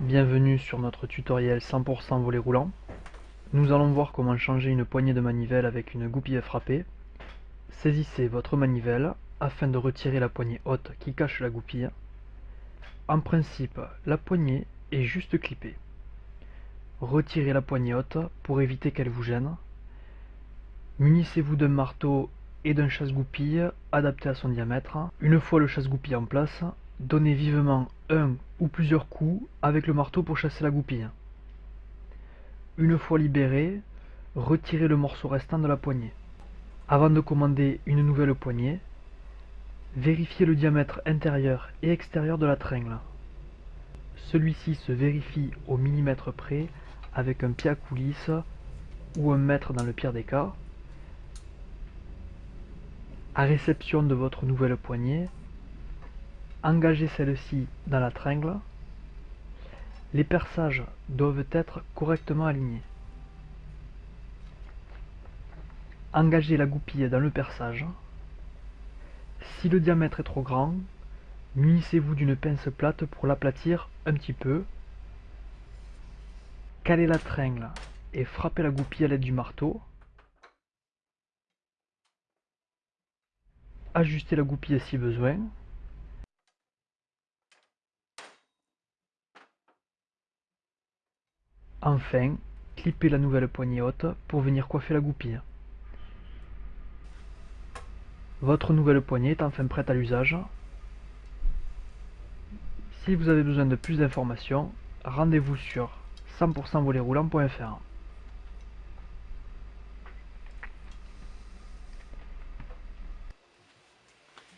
Bienvenue sur notre tutoriel 100% volet roulant. Nous allons voir comment changer une poignée de manivelle avec une goupille frappée. Saisissez votre manivelle afin de retirer la poignée haute qui cache la goupille. En principe, la poignée est juste clippée. Retirez la poignée haute pour éviter qu'elle vous gêne. Munissez-vous d'un marteau et d'un chasse-goupille adapté à son diamètre. Une fois le chasse-goupille en place, donnez vivement un ou plusieurs coups avec le marteau pour chasser la goupille. Une fois libéré, retirez le morceau restant de la poignée. Avant de commander une nouvelle poignée, vérifiez le diamètre intérieur et extérieur de la tringle. Celui-ci se vérifie au millimètre près avec un pied à coulisse ou un mètre dans le pire des cas. À réception de votre nouvelle poignée, engagez celle-ci dans la tringle. Les perçages doivent être correctement alignés. Engagez la goupille dans le perçage. Si le diamètre est trop grand, munissez-vous d'une pince plate pour l'aplatir un petit peu. Calez la tringle et frappez la goupille à l'aide du marteau. Ajustez la goupille si besoin. Enfin, clippez la nouvelle poignée haute pour venir coiffer la goupille. Votre nouvelle poignée est enfin prête à l'usage. Si vous avez besoin de plus d'informations, rendez-vous sur 100%voletroulant.fr.